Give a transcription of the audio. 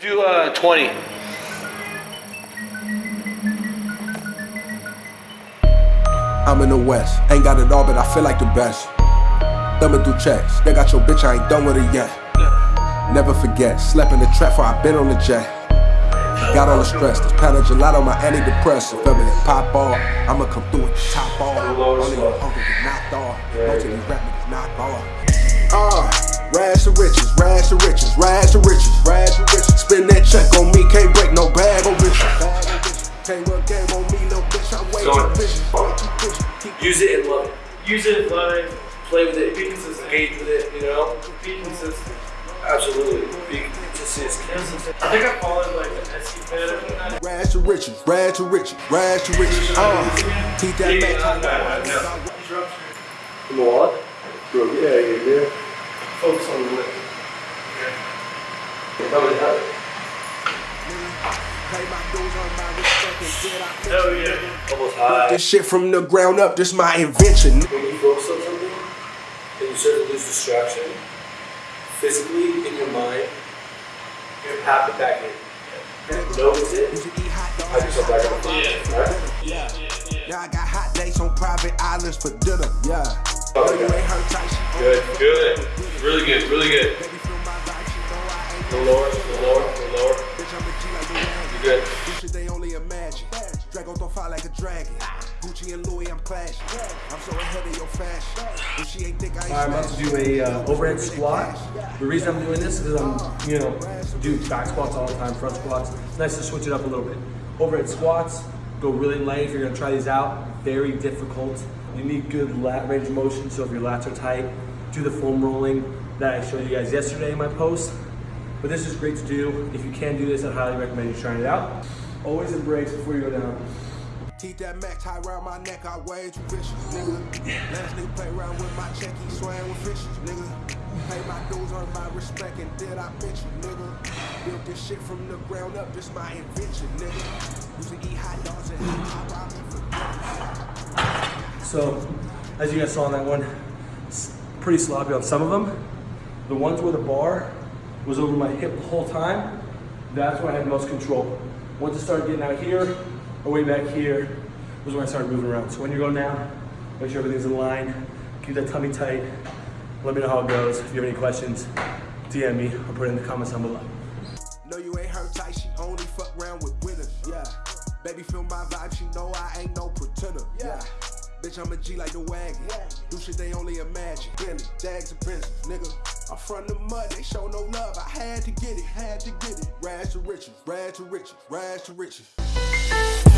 Do uh, 20. I'm in the West, ain't got it all, but I feel like the best. Thumbing through checks, they got your bitch, I ain't done with it yet. Never forget, slept in the trap for I been on the jet. Got all the stress, this pound of gelato, my antidepressant. Feel me, pop ball, I'ma come through with the top off. Only your uncle get knocked off, most of these rap niggas knock off. Uh, rags to riches, rags to riches, rags to riches, rags to riches. Spend check on me, can't break no bag on bitches. Can't run game on me, little bitch, I'm way too vicious. way too vicious. Keep Use it and love it. Use it, love it, play with it, be consistent, engage with it, you know? Be consistent. Absolutely. Be consistent. I think I followed like an SC fan or something. Rags to riches, rags to riches, rags to riches. Uh, keep that Yeah, back. not bad, yeah. From what? Bro, yeah, yeah, yeah. Focus on the lip. Pay my dues, earn Hell yeah. Almost high. This shit from the ground up, this my invention. When you focus on something and you start to lose distraction, physically in your mind, you have to back in. Notice it. Used to eat hot dogs Have and yourself hot back on dogs. the right? Yeah. Yeah, I got hot dates on private islands for dinner. Yeah. Oh, Know you okay. ain't heard tight, she Good, good. Really good, really good. Baby, feel my vibe, she know I ain't A no little lower, a little lower, a little lower. You good. This shit they only imagine. Drago don't fight like a dragon. Gucci and Louis, I'm clashing. I'm so ahead of your fashion. If she ain't think I ain't I'm about to do a uh, overhead squat. The reason I'm doing this is because I'm, you know, do back squats all the time, front squats. It's nice to switch it up a little bit. Overhead squats, go really light if you're gonna try these out. Very difficult. You need good lat range of motion, so if your lats are tight, do the foam rolling that I showed you guys yesterday in my post. But this is great to do. If you can do this, I highly recommend you trying it out. Always in embrace before you go down. Teeth that max tie around my neck, I way too vicious, nigga. Last nigga play around with my check, he swam with fishes, nigga. Pay my dues, earn my respect, and did I bitch you, nigga? Built this shit from the ground up, this my invention, nigga. Used to eat hot dogs and hot ramen for So, as you guys saw on that one, it's pretty sloppy on some of them. The ones with a bar was over my hip the whole time, that's when I had most control. Once it started getting out here, or way back here, was when I started moving around. So when you're going down, make sure everything's in line, keep that tummy tight. Let me know how it goes. If you have any questions, DM me or put it in the comments down below. No, you ain't her type, she only fuck around with winners, yeah. Baby, feel my vibe, she know I ain't no pretender, yeah. Bitch, I'm a G like the wagon. Do shit they only imagine. Bentley, Dags and Benzes, nigga. I'm from the mud, they show no love. I had to get it, had to get it. Rags to riches, rags to riches, rags to riches.